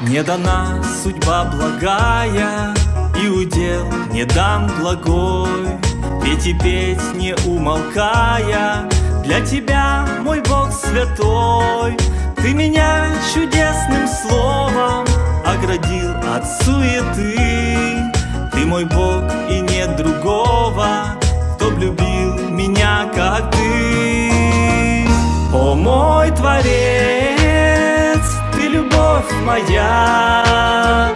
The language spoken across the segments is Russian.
Не дана судьба благая, И удел не дан благой, Петь и петь не умолкая, Для тебя, мой Бог святой, Ты меня чудесным словом Оградил от суеты. Ты мой Бог и нет другого, Кто любил моя,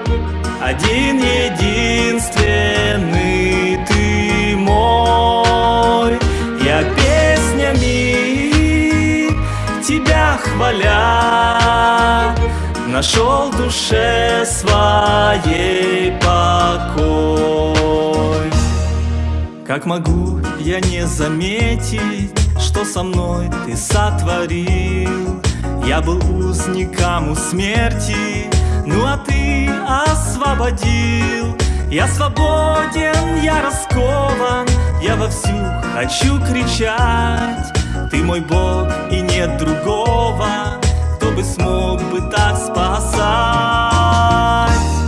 один единственный ты мой. Я песнями тебя хваля, нашел душе своей покой. Как могу я не заметить, что со мной ты сотворил? Я был узником у смерти, ну а ты освободил. Я свободен, я раскован, я вовсю хочу кричать. Ты мой Бог и нет другого, кто бы смог бы так спасать.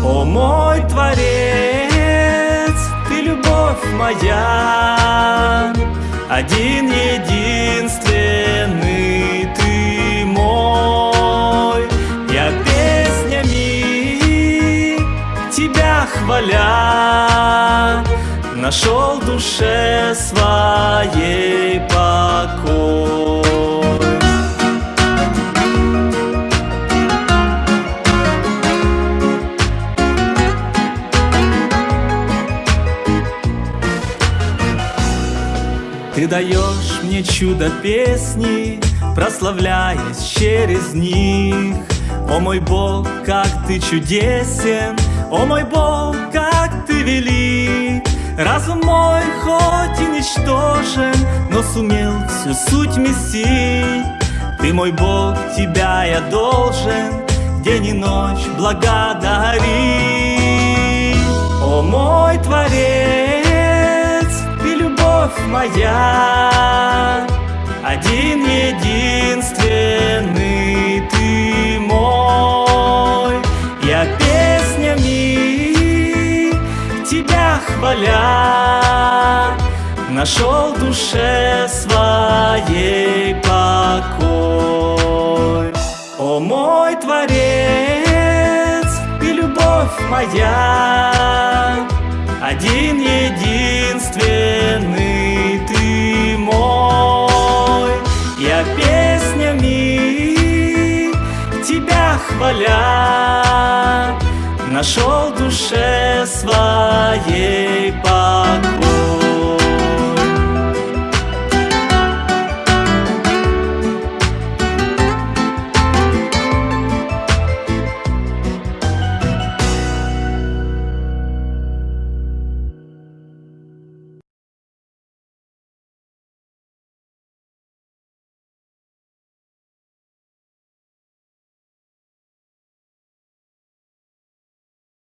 О мой Творец, ты любовь моя, один единственный хваля Нашел душе своей покой. Ты даешь мне чудо песни, прославляясь через них. О мой Бог, как ты чудесен, о мой Бог, как ты велик. Разум мой хоть и ничтожен, но сумел всю суть месить. Ты мой Бог, тебя я должен день и ночь благодарить. О мой Творец! любовь моя, один единственный хваля, нашел душе своей покой. О мой Творец, ты любовь моя, один единственный ты мой. Я песнями тебя хваля Нашел душе своей покой.